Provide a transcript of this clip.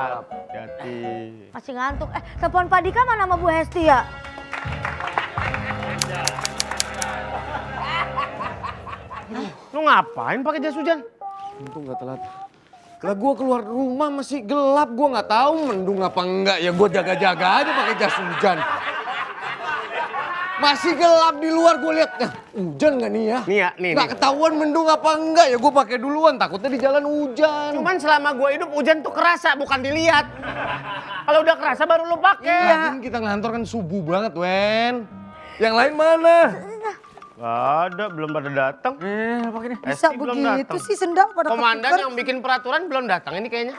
Hati. Masih ngantuk. Eh, telepon Pak Dika mana sama Bu Hesti ya? Lu ngapain pakai jas hujan? Untung gak telat. Lah gua keluar rumah masih gelap, gua nggak tahu mendung apa enggak ya gua jaga-jaga aja pakai jas hujan. Masih gelap di luar gua lihat. Nah, hujan nggak nih ya? Nih ya, nih, Nggak nih. ketahuan mendung apa enggak ya gua pakai duluan takutnya di jalan hujan. Cuman selama gua hidup hujan tuh kerasa bukan dilihat. Kalau udah kerasa baru lu pakai. Lagian kita ngantor kan subuh banget, Wen. Yang lain mana? Gak ada, belum pada datang. Eh, pakai nih. Bisa Esti belum begitu datang. sih sendal pada Komandan yang bikin peraturan belum datang ini kayaknya.